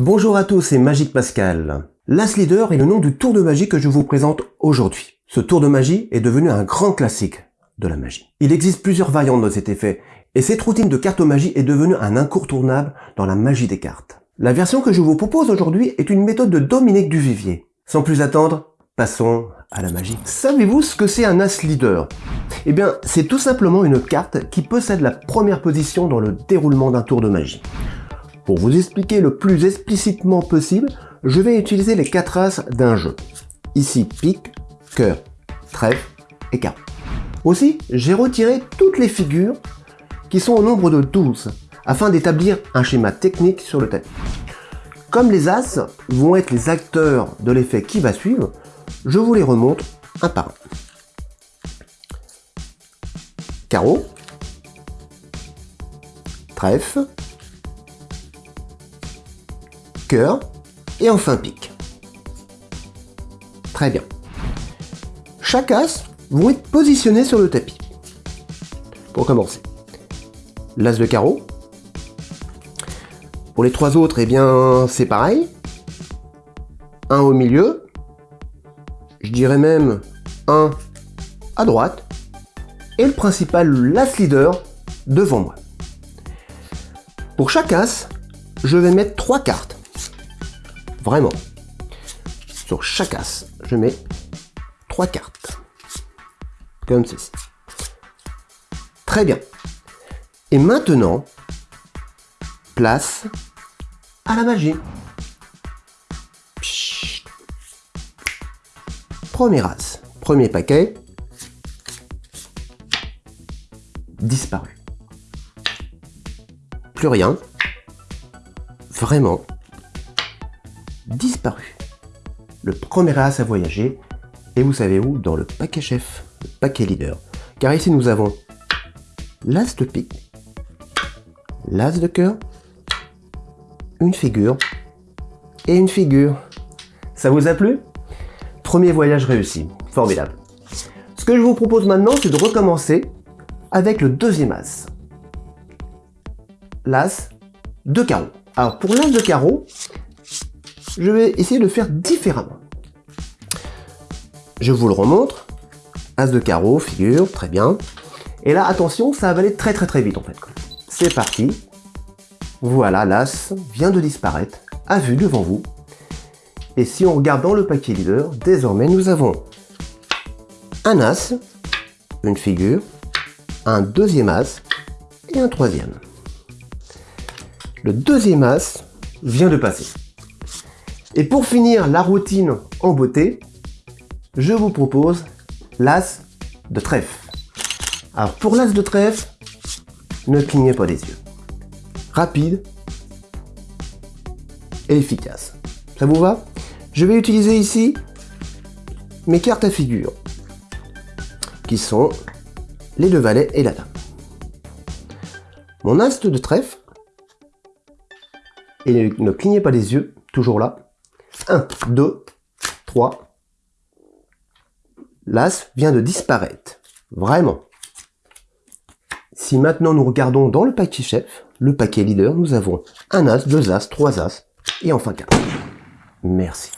Bonjour à tous, c'est Magique Pascal. L'As Leader est le nom du tour de magie que je vous présente aujourd'hui. Ce tour de magie est devenu un grand classique de la magie. Il existe plusieurs variantes de cet effet, et cette routine de cartomagie est devenue un incontournable dans la magie des cartes. La version que je vous propose aujourd'hui est une méthode de Dominique Duvivier. Sans plus attendre, passons à la magie. Savez-vous ce que c'est un As Leader? Eh bien, c'est tout simplement une carte qui possède la première position dans le déroulement d'un tour de magie. Pour vous expliquer le plus explicitement possible, je vais utiliser les quatre as d'un jeu. Ici, pique, cœur, trèfle et carreau. Aussi, j'ai retiré toutes les figures qui sont au nombre de 12 afin d'établir un schéma technique sur le tapis. Comme les as vont être les acteurs de l'effet qui va suivre, je vous les remonte un par un. Carreau, trèfle, cœur et enfin pique. Très bien. Chaque as vont être positionnés sur le tapis. Pour commencer, l'as de carreau. Pour les trois autres, eh bien, c'est pareil. Un au milieu. Je dirais même un à droite. Et le principal, l'as leader, devant moi. Pour chaque as, je vais mettre trois cartes. Vraiment. Sur chaque as, je mets trois cartes. Comme ceci. Très bien. Et maintenant, place à la magie. Premier as, premier paquet, disparu. Plus rien. Vraiment disparu. Le premier as a voyagé, et vous savez où Dans le paquet chef, le paquet leader. Car ici nous avons l'as de pique, l'as de cœur, une figure et une figure. Ça vous a plu? Premier voyage réussi, formidable. Ce que je vous propose maintenant, c'est de recommencer avec le deuxième as. L'as de carreau. Alors pour l'as de carreau, je vais essayer de faire différemment. Je vous le remontre. As de carreau, figure, très bien. Et là, attention, ça va aller très très très vite en fait. C'est parti. Voilà, l'As vient de disparaître, à vue devant vous. Et si on regarde dans le paquet leader, désormais nous avons un As, une figure, un deuxième As et un troisième. Le deuxième As vient de passer. Et pour finir la routine en beauté, je vous propose l'as de trèfle. Alors pour l'as de trèfle, ne clignez pas les yeux. Rapide et efficace. Ça vous va? Je vais utiliser ici mes cartes à figure, qui sont les deux valets et la dame. Mon as de trèfle, et ne clignez pas les yeux, toujours là, 1, 2, 3. L'As vient de disparaître. Vraiment. Si maintenant nous regardons dans le paquet chef, le paquet leader, nous avons un As, deux As, trois As et enfin 4. Merci.